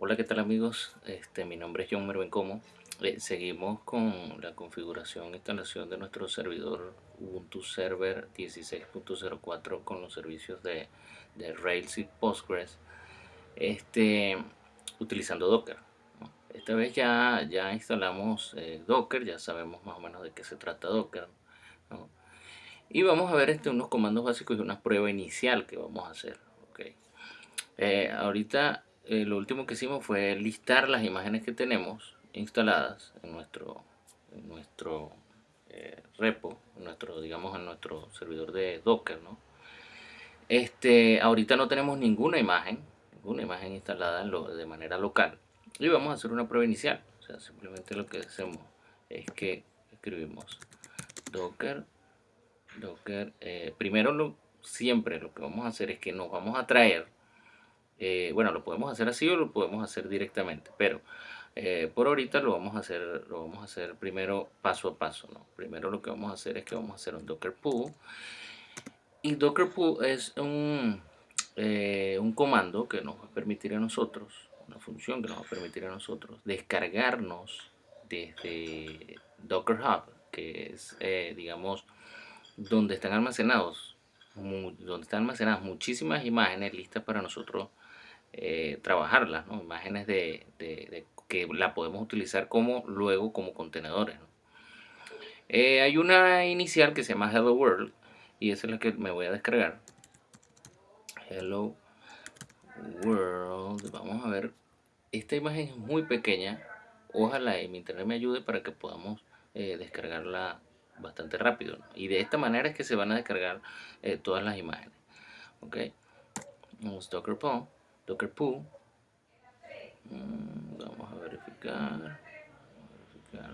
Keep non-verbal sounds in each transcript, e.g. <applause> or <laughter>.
Hola, ¿qué tal amigos? Este, mi nombre es John Merven Como. Eh, seguimos con la configuración e instalación de nuestro servidor Ubuntu Server 16.04 con los servicios de, de, Rails y Postgres este, utilizando Docker. Esta vez ya, ya instalamos eh, Docker, ya sabemos más o menos de qué se trata Docker. Y vamos a ver este, unos comandos básicos y una prueba inicial que vamos a hacer. Okay. Eh, ahorita eh, lo último que hicimos fue listar las imágenes que tenemos instaladas en nuestro, nuestro eh, repo, en nuestro, digamos, en nuestro servidor de Docker, ¿no? Este, ahorita no tenemos ninguna imagen, ninguna imagen instalada de manera local. Y vamos a hacer una prueba inicial. O sea, simplemente lo que hacemos es que escribimos docker Docker, eh, primero siempre lo que vamos a hacer es que nos vamos a traer, eh, bueno, lo podemos hacer así o lo podemos hacer directamente, pero eh, por ahorita lo vamos a hacer lo vamos a hacer primero paso a paso, ¿no? Primero lo que vamos a hacer es que vamos a hacer un docker pool y docker pool es un, un comando que nos va a permitir a nosotros, una función que nos va a permitir a nosotros descargarnos desde Docker Hub, que es, digamos, donde están almacenados donde están almacenadas muchísimas imágenes listas para nosotros eh, trabajarlas, imágenes de, que la podemos utilizar como luego como contenedores. Eh, hay una inicial que se llama Hello World y esa es la que me voy a descargar. Hello World, vamos a ver, esta imagen es muy pequeña, ojalá mi internet me ayude para que podamos eh, descargarla bastante rápido y de esta manera es que se van a descargar eh, todas las imágenes ok vamos docker pool docker pool mm, vamos a verificar,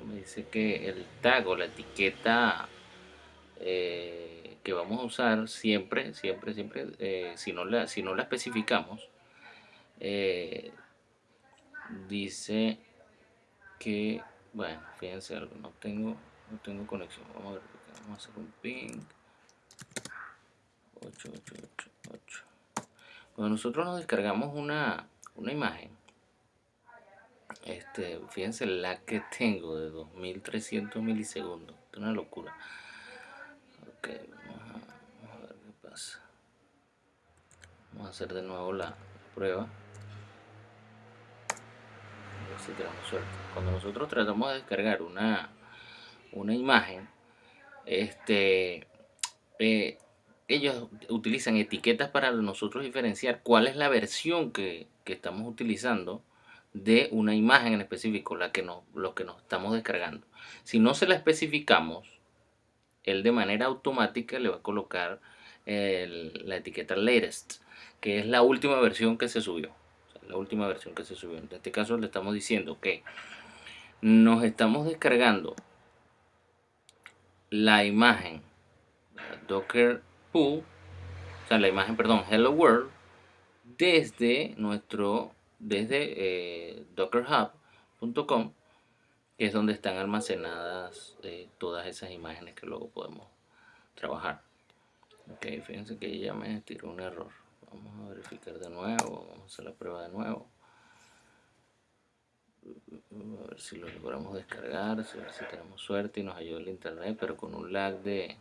me dice que el tag o la etiqueta eh, que vamos a usar siempre siempre siempre eh, si no la si no la especificamos dice que bueno fíjense algo no tengo no tengo conexión. Vamos a ver vamos a hacer un ping. 8888 cuando nosotros nos descargamos una, una imagen este fíjense la que <laughs> tengo de 2300 milisegundos es una locura. Ok vamos a, ver qué pasa. Vamos a hacer de nuevo la prueba. A ver si tenemos suerte. Cuando nosotros tratamos de descargar una una imagen, este, eh, ellos utilizan etiquetas para nosotros diferenciar cuál es la versión que, estamos utilizando de una imagen en específico, la que nos, lo que nos estamos descargando. Si no se la especificamos, él de manera automática le va a colocar la etiqueta latest, que es la última versión que se subió. la última versión que se subió. En este caso le estamos diciendo que nos estamos descargando la imagen docker pool o sea la imagen perdón hello world desde nuestro desde eh, dockerhub.com que es donde están almacenadas eh, todas esas imágenes que luego podemos trabajar. Ok fíjense que ya me tiró un error. Vamos a verificar de nuevo vamos a hacer la prueba de nuevo. A ver si lo logramos descargar, a ver si tenemos suerte y nos ayuda el internet, pero con un lag de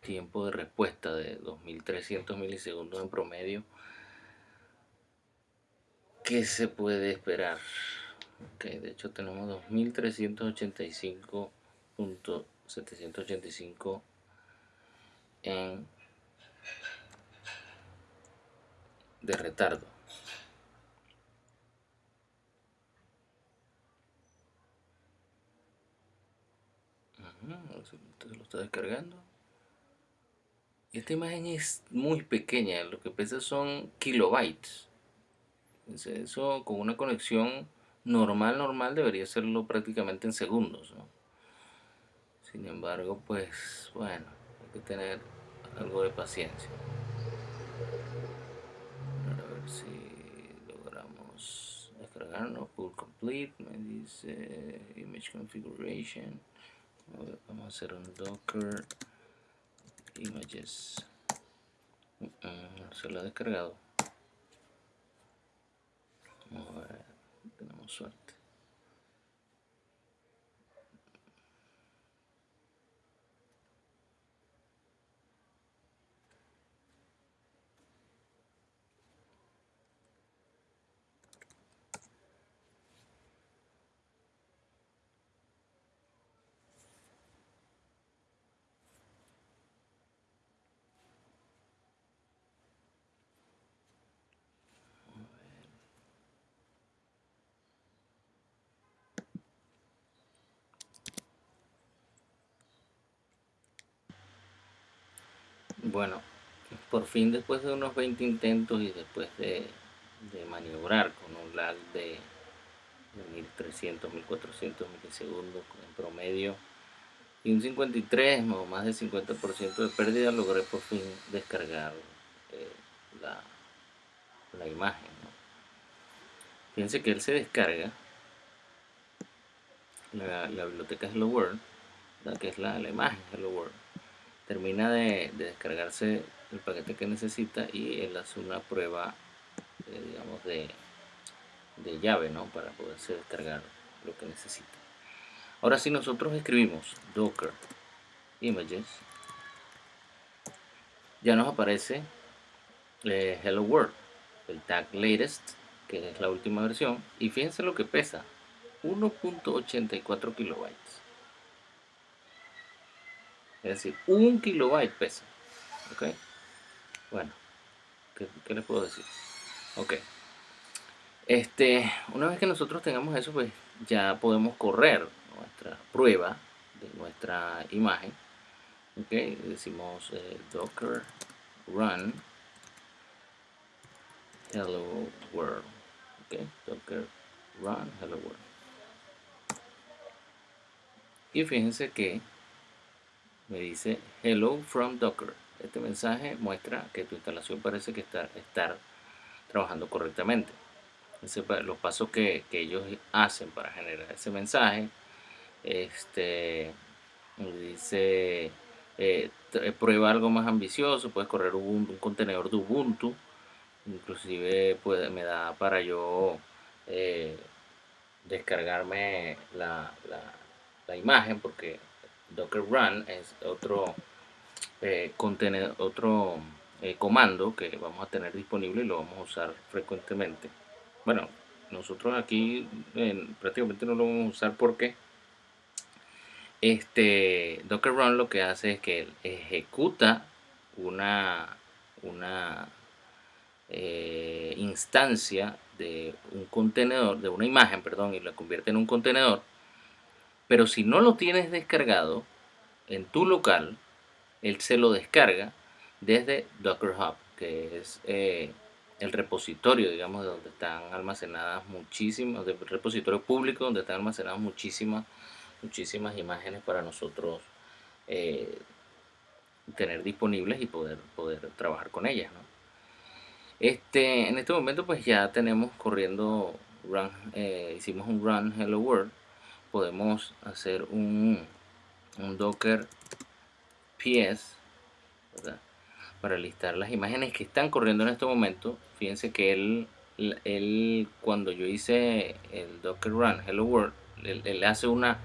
tiempo de respuesta de 2300 milisegundos en promedio. ¿Qué se puede esperar? Okay, de hecho tenemos 2385.785 en de retardo. se lo está descargando esta imagen es muy pequeña lo que pesa son kilobytes. Eso con una conexión normal normal debería serlo prácticamente en segundos sin embargo pues bueno hay que tener algo de paciencia. A ver si logramos descargarnos full complete me dice image configuration. Vamos a hacer un docker images. Se lo ha descargado. A ver tenemos suerte. Bueno, por fin después de unos 20 intentos y después de, maniobrar con un lag de, 1300, 1400 milisegundos en promedio y un 53 o más del 50% de pérdida logré por fin descargar eh, la, imagen fíjense que él se descarga la, biblioteca Hello World que es la, la imagen Hello World termina de, descargarse el paquete que necesita y él hace una prueba eh, digamos de, de llave ¿no? para poderse descargar lo que necesita. Ahora si nosotros escribimos docker images. Ya nos aparece eh, hello world el tag latest que es la última versión. Y fíjense lo que pesa 1.84 kilobytes es decir, un kilobyte pesa. ¿Ok? Bueno, ¿qué, les puedo decir? Ok. Este, una vez que nosotros tengamos eso, pues ya podemos correr nuestra prueba de nuestra imagen. Ok, decimos eh, docker run hello world. Ok, docker run hello world. Y fíjense que me dice hello from docker. Este mensaje muestra que tu instalación parece que está estar trabajando correctamente. Los pasos que, ellos hacen para generar ese mensaje este dice eh, prueba algo más ambicioso puedes correr un, contenedor de Ubuntu. Inclusive puede, me da para yo eh, descargarme la, la imagen porque docker run es otro eh, otro eh, comando que vamos a tener disponible y lo vamos a usar frecuentemente. Bueno nosotros aquí prácticamente no lo vamos a usar porque este docker run lo que hace es que ejecuta una una eh, instancia de un contenedor de una imagen perdón y la convierte en un contenedor pero si no lo tienes descargado en tu local, él se lo descarga desde Docker Hub, que es eh, el repositorio, digamos, de donde están almacenadas muchísimas, el repositorio público donde están almacenadas muchísimas, muchísimas imágenes para nosotros eh, tener disponibles y poder, poder trabajar con ellas. Este, en este momento pues ya tenemos corriendo, run, eh, hicimos un run hello world podemos hacer un, un docker ps para listar las imágenes que están corriendo en este momento. Fíjense que él, él cuando yo hice el docker run hello world él, hace una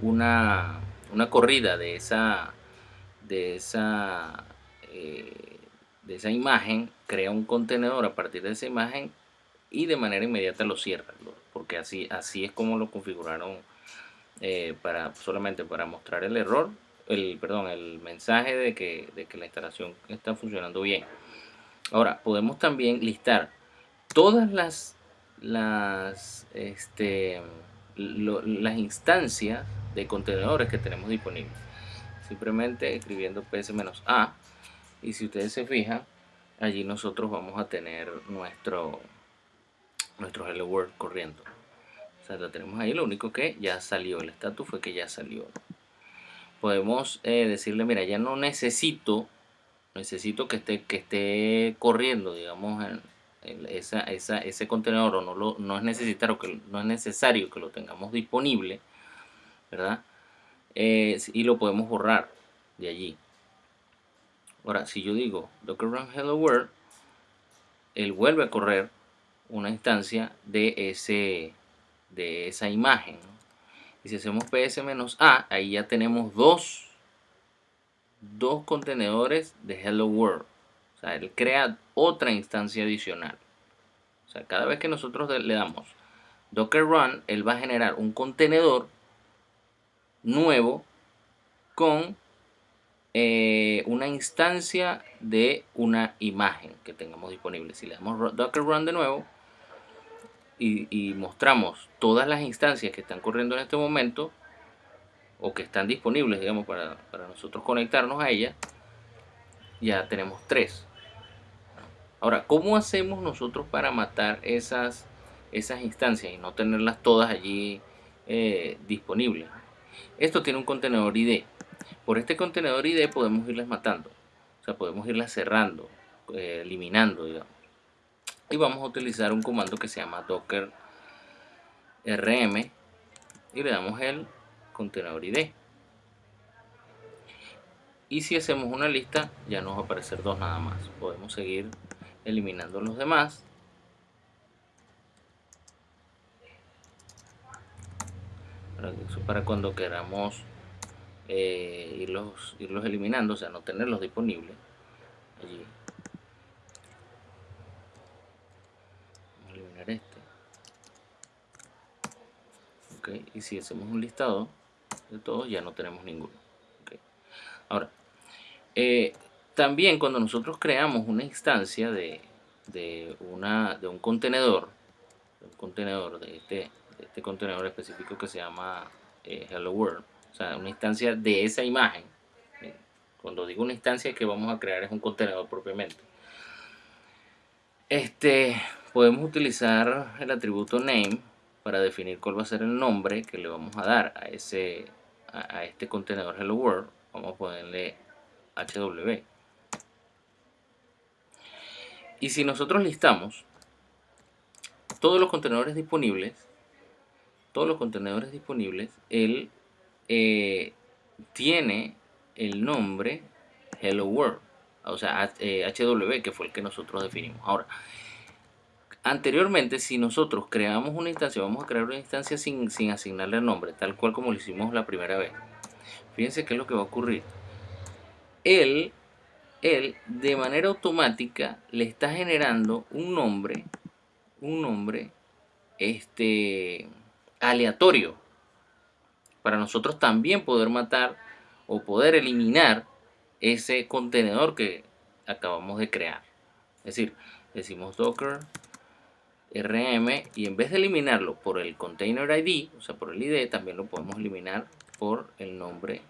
una una corrida de esa de esa eh, de esa imagen crea un contenedor a partir de esa imagen y de manera inmediata lo cierra porque así así es como lo configuraron eh, para, solamente para mostrar el error, el, perdón, el mensaje de que, de que la instalación está funcionando bien. Ahora, podemos también listar todas las, las, este, las instancias de contenedores que tenemos disponibles. Simplemente escribiendo ps-a y si ustedes se fijan, allí nosotros vamos a tener nuestro, nuestro Hello World corriendo la tenemos ahí, lo único que ya salió, el estatus fue que ya salió. Podemos eh, decirle, mira, ya no necesito, necesito que esté, que esté corriendo, digamos, en, esa, ese contenedor, o no, lo, no, es necesario que, no es necesario que lo tengamos disponible, ¿verdad? Y lo podemos borrar de allí. Ahora, si yo digo docker run hello world, él vuelve a correr una instancia de ese de esa imagen. Y si hacemos ps-a, ahí ya tenemos dos, dos contenedores de hello world. O sea, él crea otra instancia adicional. O sea, cada vez que nosotros le damos docker run, él va a generar un contenedor nuevo con eh, una instancia de una imagen que tengamos disponible. Si le damos docker run de nuevo y, mostramos todas las instancias que están corriendo en este momento o que están disponibles, digamos, para, para nosotros conectarnos a ellas, ya tenemos tres. Ahora, ¿cómo hacemos nosotros para matar esas, esas instancias y no tenerlas todas allí eh, disponibles? Esto tiene un contenedor ID. Por este contenedor ID podemos irlas matando. O sea, podemos irlas cerrando, eh, eliminando, digamos. Y vamos a utilizar un comando que se llama docker rm y le damos el contenedor ID. Y si hacemos una lista, ya nos va a aparecer dos nada más. Podemos seguir eliminando los demás para cuando queramos eh, irlos, irlos eliminando, o sea, no tenerlos disponibles allí. Vamos a eliminar este. Y si hacemos un listado de todos, ya no tenemos ninguno. Ahora, eh, también cuando nosotros creamos una instancia de, de, una, de un contenedor, un contenedor de este, este contenedor específico que se llama eh, Hello World, o sea, una instancia de esa imagen. Cuando digo una instancia que vamos a crear es un contenedor propiamente. Este, podemos utilizar el atributo name para definir cuál va a ser el nombre que le vamos a dar a, ese, a, este contenedor Hello World. Vamos a ponerle HW. Y si nosotros listamos todos los contenedores disponibles, todos los contenedores disponibles, él eh, tiene el nombre Hello World, o sea, HW, eh, que fue el que nosotros definimos. Ahora, anteriormente, si nosotros creamos una instancia, vamos a crear una instancia sin, sin asignarle nombre, tal cual como lo hicimos la primera vez. Fíjense qué es lo que va a ocurrir. Él él de manera automática le está generando un nombre, un nombre este, aleatorio para nosotros también poder matar o poder eliminar ese contenedor que acabamos de crear. Es decir, decimos docker rm y en vez de eliminarlo por el container id, o sea por el id, también lo podemos eliminar por el nombre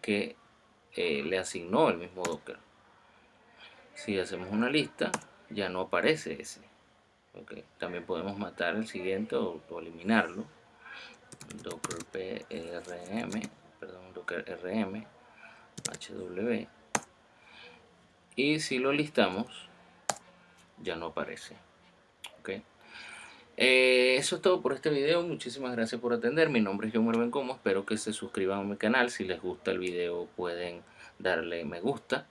que eh, le asignó el mismo Docker. Si hacemos una lista, ya no aparece ese. También podemos matar el siguiente o, eliminarlo. Docker PRM, perdón, Docker RM, HW. Y si lo listamos, ya no aparece. Okay. Eh, eso es todo por este video, muchísimas gracias por atender, mi nombre es John Merven Como, espero que se suscriban a mi canal, si les gusta el video pueden darle me gusta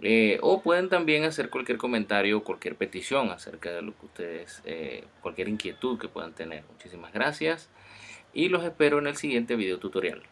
eh, o pueden también hacer cualquier comentario o cualquier petición acerca de lo que ustedes, eh, cualquier inquietud que puedan tener. Muchísimas gracias y los espero en el siguiente video tutorial.